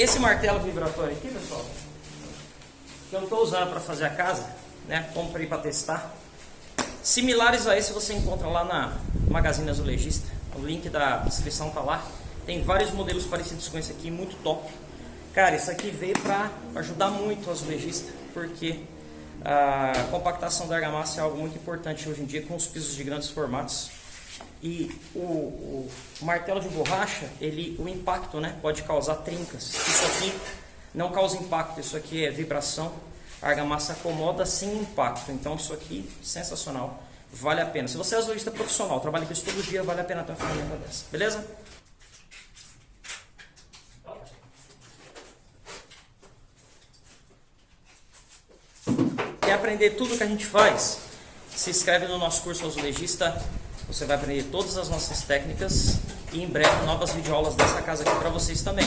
Esse martelo vibratório aqui, pessoal, que eu estou usando para fazer a casa, né? Comprei para testar. Similares a esse você encontra lá na Magazine Azulejista. O link da descrição tá lá. Tem vários modelos parecidos com esse aqui, muito top. Cara, isso aqui veio para ajudar muito o azulejista, porque a compactação da argamassa é algo muito importante hoje em dia com os pisos de grandes formatos. E o, o, martelo de borracha, ele, o impacto né, pode causar trincas. Isso aqui não causa impacto, isso aqui é vibração a argamassa acomoda sem impacto. Então isso aqui, sensacional, vale a pena. Se você é azulista profissional, trabalha com isso todo dia, vale a pena ter uma ferramenta dessa, beleza? Quer aprender tudo que a gente faz? Se inscreve no nosso curso Azulejista, você vai aprender todas as nossas técnicas e em breve novas videoaulas dessa casa aqui para vocês também.